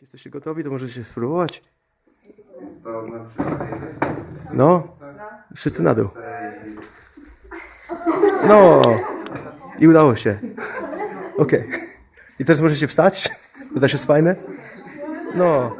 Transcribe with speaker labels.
Speaker 1: Jak jesteście gotowi, to możecie spróbować. No, wszyscy na dół. No, i udało się. Okej. I teraz możecie wstać. To też jest fajne. No,